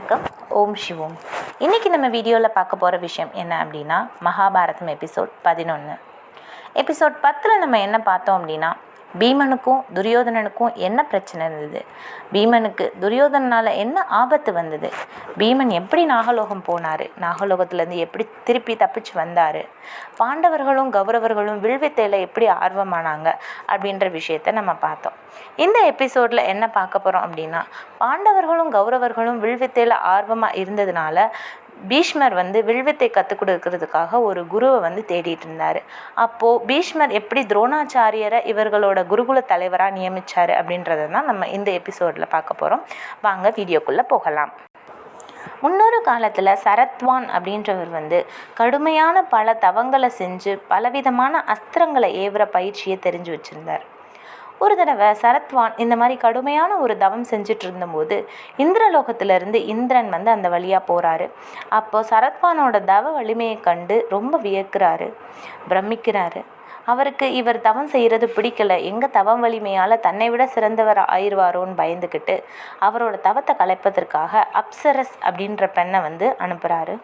வணக்கம். ஓம் சிவோம். இன்றைக்கி நம்ம வீடியோவில் பார்க்க போகிற விஷயம் என்ன அப்படின்னா மகாபாரதம் எபிசோட் பதினொன்று எபிசோட் பத்தில் நம்ம என்ன பார்த்தோம் அப்படின்னா பீமனுக்கும் துரியோதனனுக்கும் என்ன பிரச்சனை இருந்தது? பீமனுக்கு துரியோதனனால் என்ன ஆபத்து வந்தது? பீமன் எப்படி நாகலோகம் போனார்? நாகலோகத்துலேருந்து எப்படி திருப்பி தப்பிச்சு வந்தார்? பாண்டவர்களும் கௌரவர்களும் வில்வித்தையில் எப்படி ஆர்வமானாங்க? அப்படின்ற விஷயத்த நம்ம பார்த்தோம். இந்த எபிசோடில் என்ன பார்க்க போகிறோம் அப்படின்னா பாண்டவர்களும் கௌரவர்களும் வில்வித்தையில் ஆர்வமாக இருந்ததுனால பீஷ்மர் வந்து வில்வித்தை கற்றுக் கொடுக்கறதுக்காக ஒரு குருவை வந்து தேடிட்டு இருந்தார். அப்போது பீஷ்மர் எப்படி துரோணாச்சாரியரை இவர்களோட குருகுல தலைவராக நியமித்தார் அப்படின்றத தான் நம்ம இந்த எபிசோடில் பார்க்க போகிறோம் வாங்க வீடியோக்குள்ளே போகலாம். முன்னொரு காலத்தில் சரத்வான் அப்படின்றவர் வந்து கடுமையான பல தவங்களை செஞ்சு பலவிதமான அஸ்திரங்களை ஏவுற பயிற்சியை தெரிஞ்சு வச்சுருந்தார். ஒரு தடவை சரத்வான் இந்த மாதிரி கடுமையான ஒரு தவம் செஞ்சுட்டு இருந்தபோது இந்திரலோகத்திலிருந்து இந்திரன் வந்து அந்த வழியாக போகிறாரு அப்போ சரத்வானோட தவ வலிமையை கண்டு ரொம்ப வியக்கிறாரு பிரமிக்கிறாரு. அவருக்கு இவர் தவம் செய்கிறது பிடிக்கல. எங்கள் தவம் வலிமையால் தன்னை விட சிறந்தவர் ஆயிடுவாரோன்னு பயந்துக்கிட்டு அவரோட தவத்தை கலைப்பதற்காக அப்சரஸ் அப்படின்ற பெண்ணை வந்து அனுப்புகிறாரு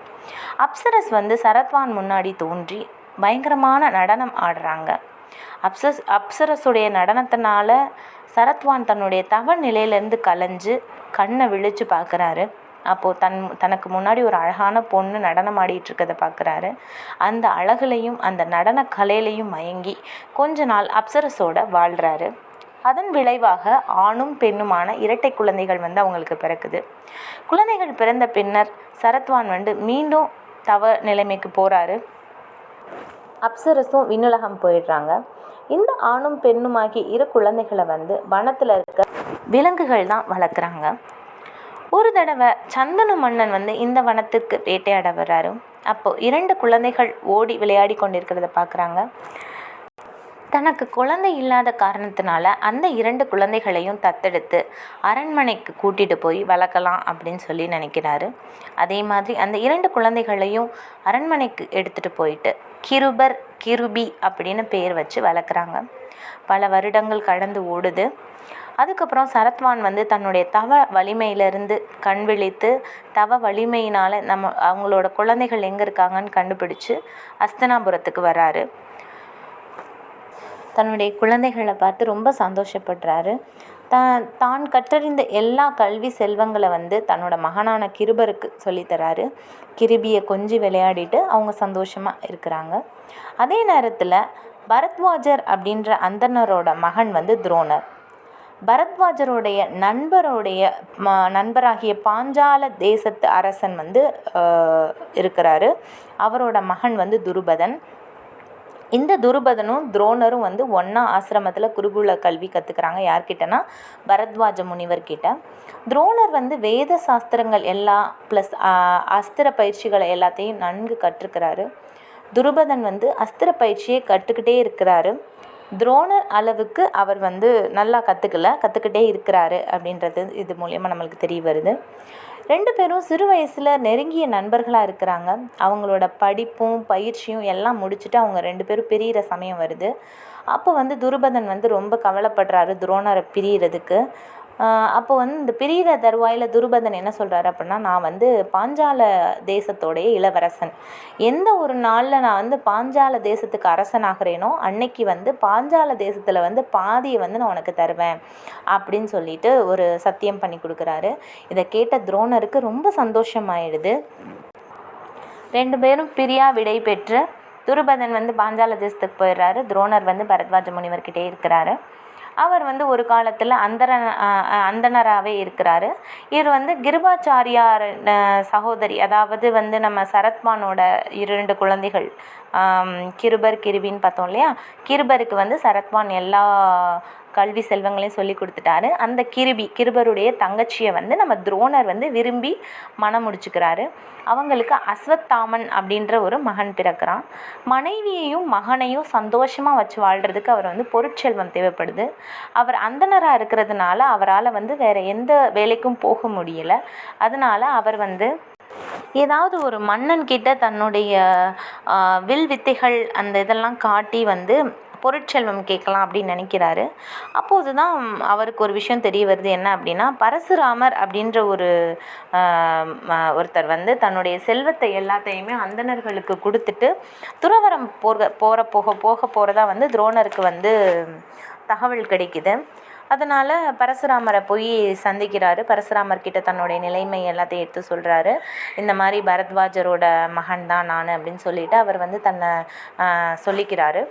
அப்சரஸ் வந்து சரத்வான் முன்னாடி தோன்றி பயங்கரமான நடனம் ஆடுறாங்க. அப்சஸ் அப்சரஸுடைய நடனத்தினால சரத்வான் தன்னுடைய தவ நிலையிலேருந்து கலைஞ்சு கண்ணை விழிச்சு பார்க்குறாரு அப்போது தன் தனக்கு முன்னாடி ஒரு அழகான பொண்ணு நடனம் ஆடிட்டு இருக்கதை பார்க்குறாரு அந்த அழகுலையும் அந்த நடன கலையிலையும் மயங்கி கொஞ்ச நாள் அப்சரஸோட வாழ்கிறாரு அதன் விளைவாக ஆணும் பெண்ணுமான இரட்டை குழந்தைகள் வந்து அவங்களுக்கு பிறக்குது. குழந்தைகள் பிறந்த பின்னர் சரத்வான் வந்து மீண்டும் தவ நிலைமைக்கு போகிறாரு அப்சரஸும் விண்ணுலகம் போயிடுறாங்க. இந்த ஆணும் பெண்ணுமாகி இரு குழந்தைகளை வந்து வனத்தில் இருக்க விலங்குகள் தான் வளர்க்குறாங்க. ஒரு தடவை சந்தன மன்னன் வந்து இந்த வனத்துக்கு வேட்டையாட வர்றாரு. அப்போது இரண்டு குழந்தைகள் ஓடி விளையாடி கொண்டிருக்கிறத பார்க்குறாங்க. தனக்கு குழந்தை இல்லாத காரணத்தினால அந்த இரண்டு குழந்தைகளையும் தத்தெடுத்து அரண்மனைக்கு கூட்டிட்டு போய் வளர்க்கலாம் அப்படின்னு சொல்லி நினைக்கிறாரு. அதே மாதிரி அந்த இரண்டு குழந்தைகளையும் அரண்மனைக்கு எடுத்துட்டு போயிட்டு கிருபர் கிருபி அப்படின்னு பேர் வச்சு வளர்க்குறாங்க. பல வருடங்கள் கடந்து ஓடுது. அதுக்கப்புறம் சரத்வான் வந்து தன்னுடைய தவ வலிமையிலிருந்து கண் விழித்து தவ வலிமையினால் நம்ம அவங்களோட குழந்தைகள் எங்கே இருக்காங்கன்னு கண்டுபிடிச்சு அஸ்தனாபுரத்துக்கு வராரு தன்னுடைய குழந்தைகளை பார்த்து ரொம்ப சந்தோஷப்படுறாரு. தான் தான் கற்றறிந்த எல்லா கல்வி செல்வங்களை வந்து தன்னோட மகனான கிருபருக்கு சொல்லித்தராரு கிருபியை கொஞ்சி விளையாடிட்டு அவங்க சந்தோஷமாக இருக்கிறாங்க. அதே நேரத்தில் பரத்வாஜர் அப்படின்ற அந்தனரோட மகன் வந்து துரோணர். பரத்வாஜருடைய நண்பருடைய ம நண்பராகிய பாஞ்சால தேசத்து அரசன் வந்து இருக்கிறாரு. அவரோட மகன் வந்து துருபதன். இந்த துருபதனும் துரோணரும் வந்து ஒன்றா ஆசிரமத்தில் குருகுல கல்வி கற்றுக்கிறாங்க யார்கிட்டனா பரத்வாஜ முனிவர்கிட்ட. துரோணர் வந்து வேத சாஸ்திரங்கள் எல்லாம் ப்ளஸ் அஸ்திர பயிற்சிகளை எல்லாத்தையும் நன்கு கற்றுக்கிறாரு. துருபதன் வந்து அஸ்திர பயிற்சியை கற்றுக்கிட்டே இருக்கிறாரு. துரோணர் அளவுக்கு அவர் வந்து நல்லா கற்றுக்கல கற்றுக்கிட்டே இருக்கிறாரு அப்படின்றது இது மூலயமா நம்மளுக்கு தெரிய வருது. ரெண்டு பேரும் சிறு வயசில் நெருங்கிய நண்பர்களாக இருக்கிறாங்க. அவங்களோட படிப்பும் பயிற்சியும் எல்லாம் முடிச்சுட்டு அவங்க ரெண்டு பேரும் பிரிகிற சமயம் வருது. அப்போ வந்து துருபதன் வந்து ரொம்ப கவலைப்படுறாரு துரோணரை பிரியறதுக்கு. அப்போ வந்து இந்த பிரிகிற தருவாயில் துருபதன் என்ன சொல்கிறாரு அப்படின்னா நான் வந்து பாஞ்சால தேசத்தோடைய இளவரசன். எந்த ஒரு நாளில் நான் வந்து பாஞ்சால தேசத்துக்கு அரசன் ஆகிறேனோ அன்னைக்கு வந்து பாஞ்சால தேசத்தில் வந்து பாதியை வந்து நான் உனக்கு தருவேன் அப்படின்னு சொல்லிட்டு ஒரு சத்தியம் பண்ணி கொடுக்குறாரு. இதை கேட்ட துரோணருக்கு ரொம்ப சந்தோஷமாயிடுது. ரெண்டு பேரும் பிரியா விடை பெற்று துருபதன் வந்து பாஞ்சால தேசத்துக்கு போயிடுறாரு. துரோணர் வந்து பரத்வாஜ முனிவர்கிட்டே இருக்கிறாரு. அவர் வந்து ஒரு காலத்தில் அந்தர அந்தனராகவே இருக்கிறாரு. இவர் வந்து கிருபாச்சாரியார் சகோதரி அதாவது வந்து நம்ம சரத்பானோட இரண்டு குழந்தைகள் கிருபர் கிருபின்னு பார்த்தோம் இல்லையா? கிருபருக்கு வந்து சரத்மான் எல்லா கல்வி செல்வங்களையும் சொல்லி கொடுத்துட்டாரு. அந்த கிருபி கிருபருடைய தங்கச்சியை வந்து நம்ம துரோணர் வந்து விரும்பி மனம் முடிச்சுக்கிறாரு. அவங்களுக்கு அஸ்வத்தாமன் அப்படின்ற ஒரு மகன் பிறக்கிறான். மனைவியையும் மகனையும் சந்தோஷமாக வச்சு வாழ்கிறதுக்கு அவர் வந்து பொருட்செல்வம் தேவைப்படுது. அவர் அந்தனராக இருக்கிறதுனால அவரால் வந்து வேறு எந்த வேலைக்கும் போக முடியலை. அதனால அவர் வந்து ஏதாவது ஒரு மன்னன் கிட்ட தன்னுடைய வில் வித்தைகள் அந்த இதெல்லாம் காட்டி வந்து பொருட்செல்வம் கேட்கலாம் அப்படின்னு நினைக்கிறாரு. அப்போது தான் அவருக்கு ஒரு விஷயம் தெரிய வருது. என்ன அப்படின்னா பரசுராமர் அப்படின்ற ஒரு ஒருத்தர் வந்து தன்னுடைய செல்வத்தை எல்லாத்தையுமே அந்தணர்களுக்கு கொடுத்துட்டு துறவரம் போக போகிற போக போக போகிறதா வந்து துரோணருக்கு வந்து தகவல் கிடைக்குது. அதனால் பரசுராமரை போய் சந்திக்கிறாரு. பரசுராமர் கிட்ட தன்னுடைய நிலைமை எல்லாத்தையும் எடுத்து சொல்கிறாரு இந்த மாதிரி பரத்வாஜரோட மகன் தான் நான் அப்படின்னு சொல்லிட்டு அவர் வந்து தன்னை சொல்லிக்கிறாரு.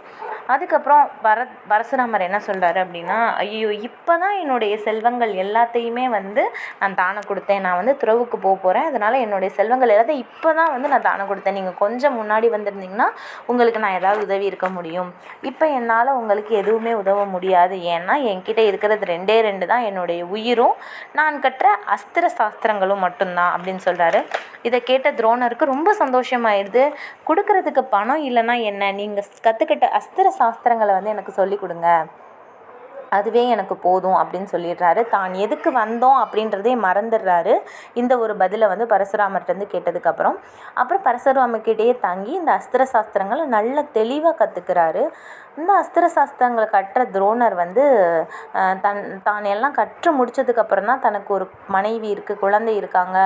அதுக்கப்புறம் பரத் பரசுராமர் என்ன சொல்கிறாரு அப்படின்னா ஐயோ இப்போ தான் என்னுடைய செல்வங்கள் எல்லாத்தையுமே வந்து நான் தானம் கொடுத்தேன். நான் வந்து துறவுக்கு போக போகிறேன் அதனால் என்னுடைய செல்வங்கள் எல்லாத்தையும் இப்போ தான் வந்து நான் தானம் கொடுத்தேன். நீங்கள் கொஞ்சம் முன்னாடி வந்திருந்தீங்கன்னா உங்களுக்கு நான் ஏதாவது உதவி இருக்க முடியும். இப்போ என்னால் உங்களுக்கு எதுவுமே உதவ முடியாது. ஏன்னா என்கிட்ட இருக்கிறது ரெண்டே ரெண்டு தான் என்னுடைய உயிரும். நான் கற்ற அஸ்திர சாஸ்திரங்களும் மட்டும்தான் அப்படின்னு சொல்கிறாரு இதை கேட்ட துரோணருக்கு ரொம்ப சந்தோஷமாயிடுது. கொடுக்கறதுக்கு பணம் இல்லைன்னா என்ன? நீங்கள் கற்றுக்கிட்ட அஸ்திர சாஸ்திரங்களை வந்து எனக்கு சொல்லிக் கொடுங்க. அதுவே எனக்கு போதும் அப்படின்னு சொல்லிடுறாரு. தான் எதுக்கு வந்தோம் அப்படின்றதே மறந்துடுறாரு. இந்த ஒரு பதிலை வந்து பரசுராமர்கிட்டருந்து கேட்டதுக்கப்புறம். அப்புறம் பரசுராமர்கிட்டயே தங்கி இந்த அஸ்திர சாஸ்திரங்களை நல்ல தெளிவாக கற்றுக்கிறாரு இந்த அஸ்திர சாஸ்திரங்களை கற்ற துரோணர் வந்து தன் தான் எல்லாம் கற்று முடிச்சதுக்கப்புறம் தான் தனக்கு ஒரு மனைவி இருக்குது குழந்தை இருக்காங்க.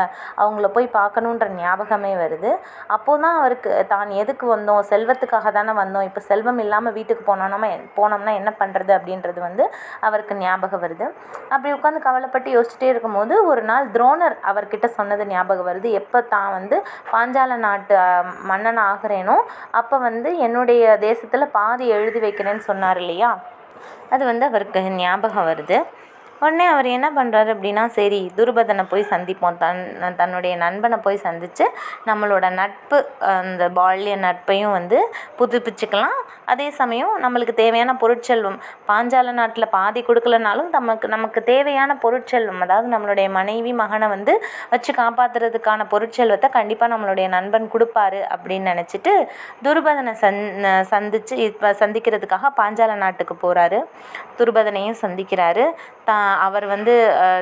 அவங்கள போய் பார்க்கணுன்ற ஞாபகமே வருது. அப்போது தான் அவருக்கு தான் எதுக்கு வந்தோம்? செல்வத்துக்காக தானே வந்தோம். இப்போ செல்வம் இல்லாமல் வீட்டுக்கு போனோம்னா போனோம்னா என்ன பண்ணுறது அப்படின்றது வந்து அவருக்கு ஞாபகம் வருது. அப்படி உட்காந்து கவலைப்பட்டு யோசிச்சுட்டே இருக்கும்போது ஒரு நாள் துரோணர் அவர்கிட்ட சொன்னது ஞாபகம் வருது. எப்போ தான் வந்து பாஞ்சால நாட்டு மன்னன் ஆகிறேனோ அப்போ வந்து என்னுடைய தேசத்தில் பாதி எழுதி வைக்கிறேன்னு சொன்னார் இல்லையா? அது வந்து அவருக்கு ஞாபகம் வருது. உடனே அவர் என்ன பண்ணுறாரு அப்படின்னா சரி துருபதனை போய் சந்திப்போம். தன் தன்னுடைய நண்பனை போய் சந்தித்து நம்மளோட நட்பு அந்த பால்ய நட்பையும் வந்து புதுப்பிச்சுக்கலாம். அதே சமயம் நம்மளுக்கு தேவையான பொருட்செல்வம் பாஞ்சால நாட்டில் பாதி கொடுக்கலனாலும் நமக்கு நமக்கு தேவையான பொருட்செல்வம் அதாவது நம்மளுடைய மனைவி மகனை வந்து வச்சு காப்பாற்றுறதுக்கான பொருட்செல்வத்தை கண்டிப்பாக நம்மளுடைய நண்பன் கொடுப்பாரு அப்படின்னு நினச்சிட்டு துருபதனை சந் சந்தித்து இப்போ சந்திக்கிறதுக்காக பாஞ்சால நாட்டுக்கு போகிறாரு துருபதனையும் சந்திக்கிறாரு. தான் அவர் வந்து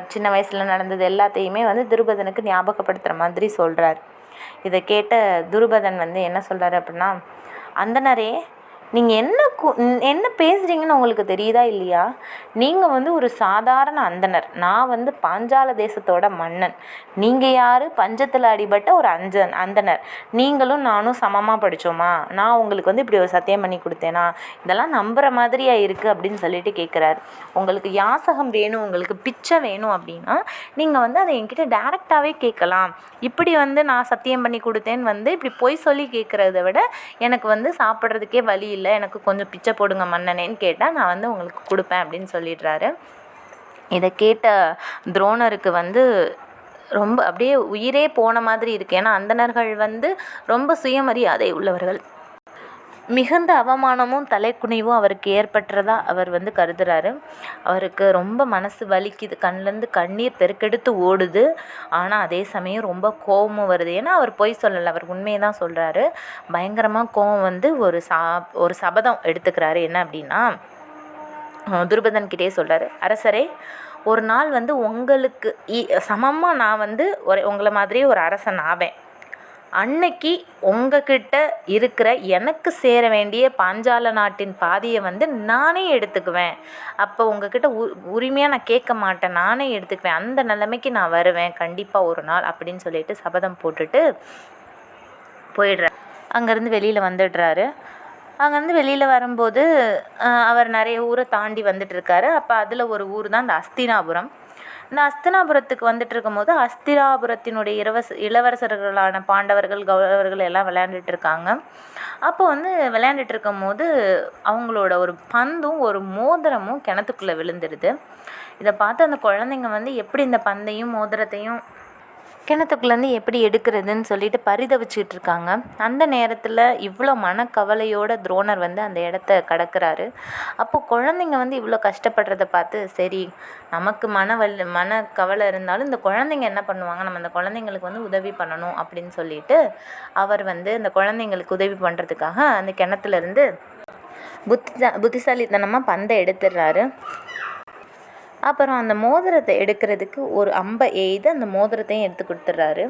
சின்ன வயசில் நடந்தது எல்லாத்தையுமே வந்து துருபதனுக்கு ஞாபகப்படுத்துகிற மாதிரி சொல்கிறார் இதை கேட்ட துருபதன் வந்து என்ன சொல்கிறாரு அப்படின்னா அந்தணரே நீங்கள் என்ன கு என்ன பேசுகிறீங்கன்னு உங்களுக்கு தெரியுதா இல்லையா? நீங்கள் வந்து ஒரு சாதாரண அந்தணர் நான் வந்து பாஞ்சால தேசத்தோட மன்னன். நீங்கள் யார்? பஞ்சத்தில் அடிபட்ட ஒரு அஞ்சன் அந்தணர் நீங்களும் நானும் சமமாக படித்தோமா நான் உங்களுக்கு வந்து இப்படி ஒரு சத்தியம் பண்ணி கொடுத்தேனா? இதெல்லாம் நம்புகிற மாதிரியா இருக்குது அப்படின்னு சொல்லிட்டு கேட்குறாரு உங்களுக்கு யாசகம் வேணும் உங்களுக்கு பிச்சை வேணும் அப்படின்னா நீங்கள் வந்து அதை என்கிட்ட டேரெக்டாகவே கேட்கலாம். இப்படி வந்து நான் சத்தியம் பண்ணி கொடுத்தேன்னு வந்து இப்படி பொய் சொல்லி கேட்குறத விட எனக்கு வந்து சாப்பிட்றதுக்கே வழி இல்லை எனக்கு கொஞ்சம் பிச்சை போடுங்க மன்னனேன்னு கேட்டால் நான் வந்து உங்களுக்கு கொடுப்பேன் அப்படின்னு சொல்லிடுறாரு. இதை கேட்ட துரோணருக்கு வந்து ரொம்ப அப்படியே உயிரே போன மாதிரி இருக்குது ஏன்னா அந்தணர்கள் வந்து ரொம்ப சுயமரியாதை உள்ளவர்கள். மிகுந்த அவமானமும் தலைக்குனிவும் அவருக்கு ஏற்பட்டுறதா அவர் வந்து கருதுகிறாரு அவருக்கு ரொம்ப மனசு வலிக்குது. கண்லேருந்து கண்ணீர் பெருக்கெடுத்து ஓடுது. ஆனால் அதே சமயம் ரொம்ப கோபமும் வருது. ஏன்னா அவர் பொய் சொல்லலை. அவர் உண்மையை தான் சொல்கிறாரு பயங்கரமாக கோபம் வந்து ஒரு சா ஒரு சபதம் எடுத்துக்கிறாரு. என்ன அப்படின்னா துருபதன்கிட்டே சொல்கிறாரு அரசரே ஒரு நாள் வந்து உங்களுக்கு சமமாக நான் வந்து ஒரு உங்களை மாதிரியே ஒரு அரசன் ஆவேன். அன்னைக்கு உங்கக்கிட்ட இருக்கிற எனக்கு சேர வேண்டிய பாஞ்சால நாட்டின் பாதியை வந்து நானே எடுத்துக்குவேன். அப்போ உங்கக்கிட்ட உ உரிமையாக நான் கேட்க மாட்டேன். நானே எடுத்துக்குவேன். அந்த நிலைமைக்கு நான் வருவேன். கண்டிப்பாக ஒரு நாள் அப்படின்னு சொல்லிட்டு சபதம் போட்டுட்டு போயிடுறார் அங்கேருந்து வெளியில் வந்துடுறாரு. அங்கேருந்து வெளியில் வரும்போது அவர் நிறைய ஊரை தாண்டி வந்துட்டுருக்காரு அப்போ அதில் ஒரு ஊர் தான் இந்த அஸ்தினாபுரம். இந்த அஸ்தினாபுரத்துக்கு வந்துட்டு இருக்கும்போது அஸ்தினாபுரத்தினுடைய இளவரச இளவரசர்களான பாண்டவர்கள் கௌரவர்கள் எல்லாம் விளையாண்டுட்டு இருக்காங்க. அப்போ வந்து விளையாண்டுட்டு இருக்கும்போது அவங்களோட ஒரு பந்தும் ஒரு மோதிரமும் கிணத்துக்குள்ளே விழுந்துடுது. இதை பார்த்து அந்த குழந்தைங்க வந்து எப்படி இந்த பந்தையும் மோதிரத்தையும் கிணத்துக்குள்ளேருந்து எப்படி எடுக்கிறதுன்னு சொல்லிட்டு பரிதவிச்சுட்டு இருக்காங்க அந்த நேரத்தில் இவ்வளோ மனக்கவலையோட துரோணர் வந்து அந்த இடத்த கடக்குறாரு. அப்போ குழந்தைங்க வந்து இவ்வளோ கஷ்டப்படுறத பார்த்து சரி நமக்கு மன வல் மனக்கவலை இருந்தாலும் இந்த குழந்தைங்க என்ன பண்ணுவாங்க? நம்ம அந்த குழந்தைங்களுக்கு வந்து உதவி பண்ணணும். அப்படின்னு சொல்லிட்டு அவர் வந்து அந்த குழந்தைங்களுக்கு உதவி பண்ணுறதுக்காக அந்த கிணத்துலேருந்து புத்தி புத்திசாலித்தனமாக பந்தை எடுத்துடுறாரு. அப்புறம் அந்த மோதிரத்தை எடுக்கிறதுக்கு ஒரு அம்பை எய்து அந்த மோதிரத்தையும் எடுத்து கொடுத்துட்றாரு.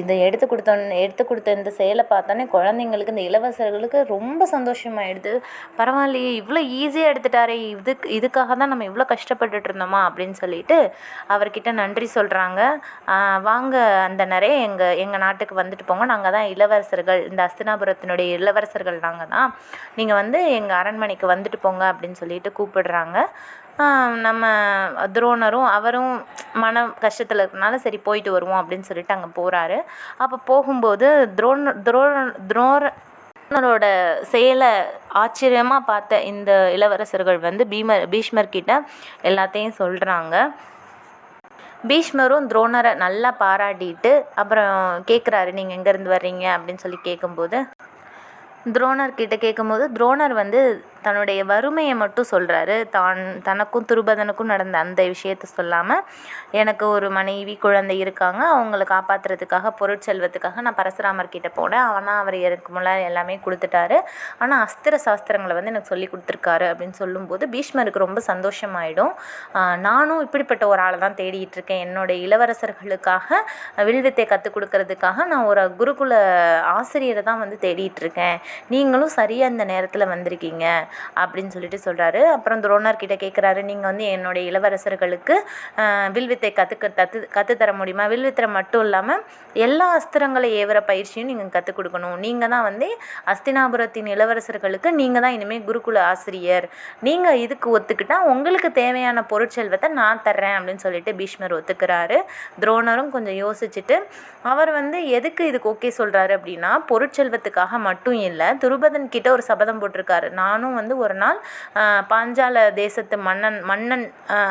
இதை எடுத்து கொடுத்தோன்னே எடுத்து கொடுத்த இந்த செயலை பார்த்தோன்னே குழந்தைங்களுக்கு இந்த இளவரசர்களுக்கு ரொம்ப சந்தோஷமாயிடுது. பரவாயில்லையே இவ்வளோ ஈஸியாக எடுத்துட்டாரே இதுக்கு இதுக்காக தான் நம்ம இவ்வளோ கஷ்டப்பட்டுட்டு இருந்தோமா அப்படின்னு சொல்லிட்டு அவர்கிட்ட நன்றி சொல்கிறாங்க வாங்க அந்த நிறைய எங்கள் எங்கள் நாட்டுக்கு வந்துட்டு போங்க. நாங்கள் தான் இளவரசர்கள் இந்த அஸ்தினாபுரத்தினுடைய இளவரசர்கள் நாங்கள் தான். நீங்கள் வந்து எங்கள் அரண்மனைக்கு வந்துட்டு போங்க அப்படின்னு சொல்லிட்டு கூப்பிடுறாங்க. நம்ம துரோணரும் அவரும் மன கஷ்டத்தில் இருக்கனால சரி போயிட்டு வருவோம் அப்படின்னு சொல்லிட்டு அங்கே போகிறாரு அப்போ போகும்போது துரோண துரோண துரோணரோட செயலை ஆச்சரியமாக பார்த்த இந்த இளவரசர்கள் வந்து பீமர் பீஷ்மர் கிட்ட எல்லாத்தையும் சொல்கிறாங்க பீஷ்மரும் துரோணரை நல்லா பாராட்டிட்டு அப்புறம் கேட்குறாரு நீங்கள் எங்கேருந்து வர்றீங்க? அப்படின்னு சொல்லி கேட்கும்போது துரோணர் கிட்ட கேட்கும்போது துரோணர் வந்து தன்னுடைய வறுமையை மட்டும் சொல்கிறாரு தான் தனக்கும் துருபதனுக்கும் நடந்த அந்த விஷயத்த சொல்லாமல் எனக்கு ஒரு மனைவி குழந்தை இருக்காங்க. அவங்கள காப்பாற்றுறதுக்காக பொருட்செல்வத்துக்காக நான் பரசுராமர் கிட்டே போனேன். ஆனால் அவர் எனக்கு முன்னாடி எல்லாமே கொடுத்துட்டாரு. ஆனால் அஸ்திர சாஸ்திரங்களை வந்து எனக்கு சொல்லி கொடுத்துருக்காரு அப்படின்னு சொல்லும்போது பீஷ்மருக்கு ரொம்ப சந்தோஷமாயிடும். நானும் இப்படிப்பட்ட ஒரு ஆளை தான் தேடிட்டு இருக்கேன். என்னுடைய இளவரசர்களுக்காக வில்வித்தை கற்றுக் கொடுக்கறதுக்காக நான் ஒரு குருகுல ஆசிரியரை தான் வந்து தேடிட்டு இருக்கேன். நீங்களும் சரியாக இந்த நேரத்தில் வந்திருக்கீங்க. அப்படின்னு சொல்லிட்டு சொல்கிறாரு அப்புறம் துரோணர் கிட்ட கேட்குறாரு நீங்கள் வந்து என்னுடைய இளவரசர்களுக்கு வில்வித்தை கற்றுக்க தத்து கற்றுத்தர முடியுமா? வில்வித்தை மட்டும் இல்லாமல் எல்லா அஸ்திரங்களை ஏவுற பயிற்சியும் நீங்கள் கற்றுக் கொடுக்கணும். நீங்கள் தான் வந்து அஸ்தினாபுரத்தின் இளவரசர்களுக்கு நீங்கள் தான் இனிமேல் குருகுல ஆசிரியர். நீங்கள் இதுக்கு ஒத்துக்கிட்டால் உங்களுக்கு தேவையான பொருட்செல்வத்தை நான் தர்றேன் அப்படின்னு சொல்லிட்டு பீஷ்மர் ஒத்துக்கிறாரு. துரோணரும் கொஞ்சம் யோசிச்சுட்டு அவர் வந்து எதுக்கு இதுக்கு ஓகே சொல்கிறாரு அப்படின்னா பொருட்செல்வத்துக்காக மட்டும் இல்லை துருபதன் கிட்ட ஒரு சபதம் போட்டிருக்காரு. நானும் வந்து ஒரு நாள் பாஞ்சால தேசத்து மன்னன் மன்னன்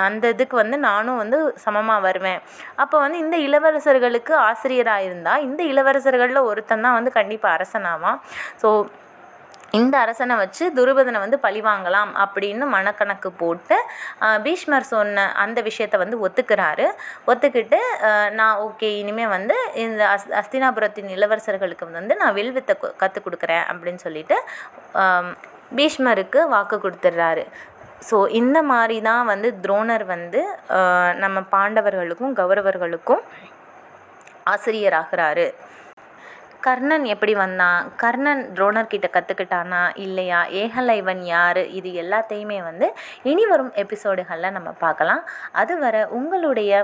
அந்த இதுக்கு வந்து நானும் வந்து சமமாக வருவேன். அப்போ வந்து இந்த இளவரசர்களுக்கு ஆசிரியராக இருந்தால் இந்த இளவரசர்களில் ஒருத்தன் தான் வந்து கண்டிப்பாக அரசனாவான். ஸோ இந்த அரசனை வச்சு துருபதனை வந்து பழி வாங்கலாம் அப்படின்னு மனக்கணக்கு போட்டு பீஷ்மர் சொன்ன அந்த விஷயத்த வந்து ஒத்துக்கிறாரு. ஒத்துக்கிட்டு நான் ஓகே இனிமேல் வந்து இந்த அஸ் அஸ்தினாபுரத்தின் இளவரசர்களுக்கு வந்து நான் வில்வித்தை கற்றுக் கொடுக்குறேன் அப்படின்னு சொல்லிட்டு பீஷ்மருக்கு வாக்கு கொடுத்துட்றாரு ஸோ இந்த மாதிரி தான் வந்து துரோணர் வந்து நம்ம பாண்டவர்களுக்கும் கௌரவர்களுக்கும் ஆசிரியராகிறாரு. கர்ணன் எப்படி வந்தான்? கர்ணன் துரோணர்கிட்ட கற்றுக்கிட்டானா இல்லையா? ஏகலைவன் யார்? இது எல்லாத்தையுமே வந்து இனி வரும் எபிசோடுகளில் நம்ம பார்க்கலாம். அதுவரை உங்களுடைய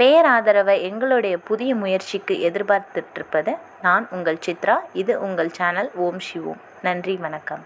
பேராதரவை எங்களுடைய புதிய முயற்சிக்கு எதிர்பார்த்துட்ருப்பது நான் உங்கள் சித்ரா. இது உங்கள் சேனல். ஓம் சிவோம். நன்றி வணக்கம்.